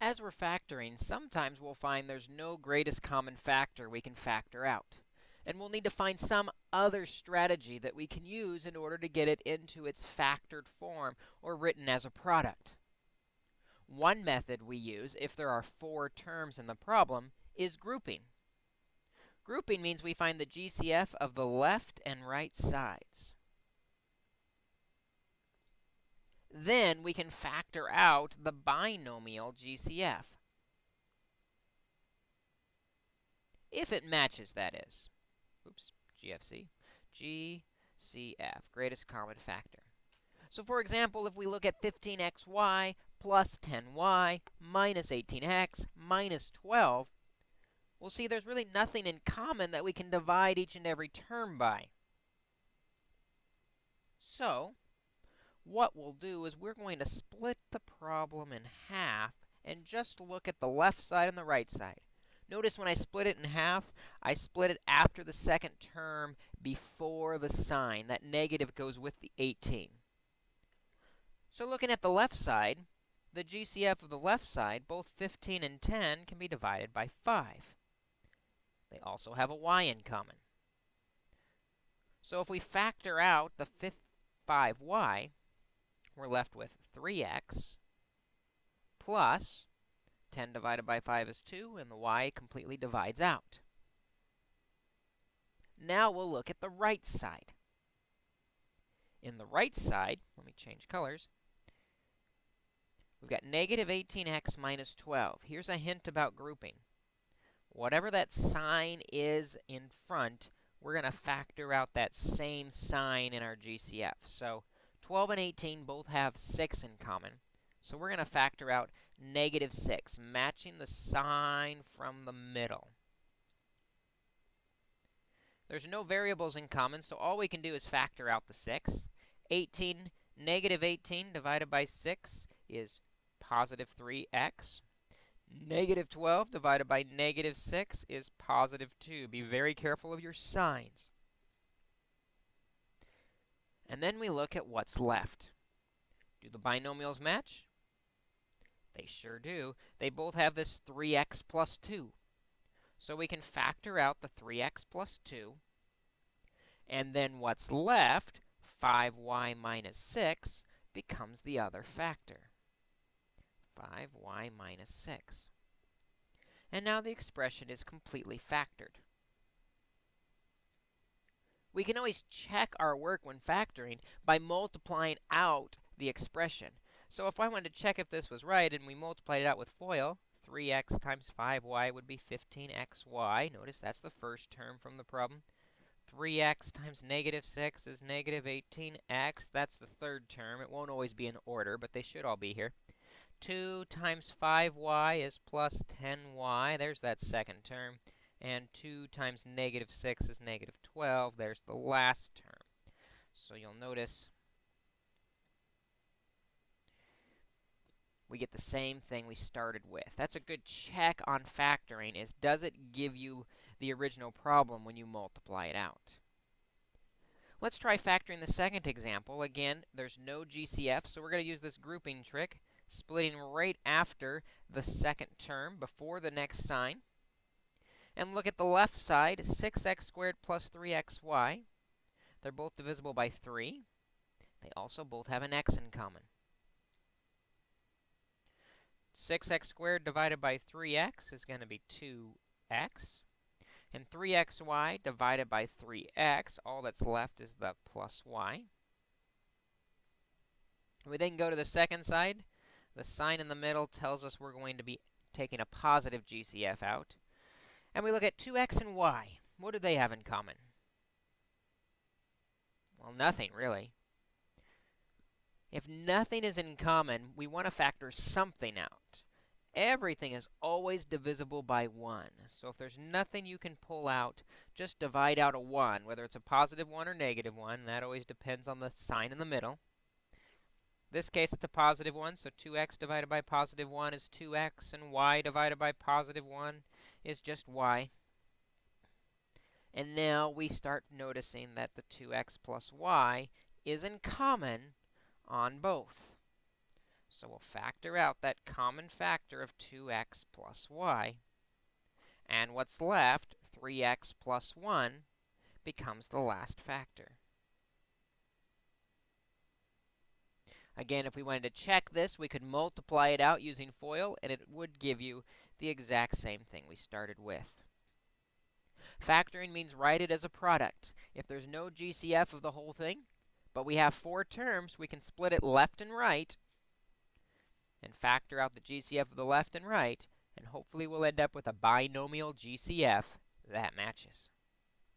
As we're factoring, sometimes we'll find there's no greatest common factor we can factor out. And we'll need to find some other strategy that we can use in order to get it into its factored form or written as a product. One method we use if there are four terms in the problem is grouping. Grouping means we find the GCF of the left and right sides. Then we can factor out the binomial GCF. If it matches, that is. Oops, GFC. GCF, greatest common factor. So for example, if we look at 15xy plus 10y minus 18x minus 12, we'll see there's really nothing in common that we can divide each and every term by. So what we'll do is we're going to split the problem in half and just look at the left side and the right side. Notice when I split it in half, I split it after the second term before the sign. That negative goes with the 18. So looking at the left side, the GCF of the left side, both 15 and 10, can be divided by 5. They also have a y in common. So if we factor out the 5y, we're left with 3x plus 10 divided by 5 is 2, and the y completely divides out. Now we'll look at the right side. In the right side, let me change colors, we've got negative 18x minus 12. Here's a hint about grouping. Whatever that sign is in front, we're going to factor out that same sign in our GCF. So 12 and 18 both have 6 in common. So we're going to factor out negative 6, matching the sign from the middle. There's no variables in common, so all we can do is factor out the 6. 18, negative 18 divided by 6 is positive 3x. Negative 12 divided by negative 6 is positive 2. Be very careful of your signs. And then we look at what's left. Do the binomials match? They sure do. They both have this 3x plus 2. So we can factor out the 3x plus 2. And then what's left, 5y minus 6, becomes the other factor. 5y minus 6. And now the expression is completely factored. We can always check our work when factoring by multiplying out the expression. So if I wanted to check if this was right and we multiplied it out with FOIL, 3x times 5y would be 15xy. Notice that's the first term from the problem. 3x times negative 6 is negative 18x. That's the third term. It won't always be in order, but they should all be here. 2 times 5y is plus 10y. There's that second term and 2 times negative 6 is negative 12. There's the last term. So you'll notice we get the same thing we started with. That's a good check on factoring is does it give you the original problem when you multiply it out? Let's try factoring the second example. Again, there's no GCF, so we're going to use this grouping trick, splitting right after the second term before the next sign. And look at the left side, 6x squared plus 3xy. They're both divisible by 3. They also both have an x in common. 6x squared divided by 3x is going to be 2x. And 3xy divided by 3x, all that's left is the plus y. We then go to the second side. The sign in the middle tells us we're going to be taking a positive GCF out. And we look at 2x and y. What do they have in common? Well, nothing, really. If nothing is in common, we want to factor something out. Everything is always divisible by 1. So if there's nothing you can pull out, just divide out a 1, whether it's a positive 1 or negative 1. That always depends on the sign in the middle. this case, it's a positive 1, so 2x divided by positive 1 is 2x, and y divided by positive 1 is just y. And now we start noticing that the 2x plus y is in common on both. So we'll factor out that common factor of 2x plus y. And what's left, 3x plus 1, becomes the last factor. Again, if we wanted to check this, we could multiply it out using FOIL, and it would give you the exact same thing we started with. Factoring means write it as a product. If there's no GCF of the whole thing, but we have four terms, we can split it left and right and factor out the GCF of the left and right, and hopefully we'll end up with a binomial GCF that matches.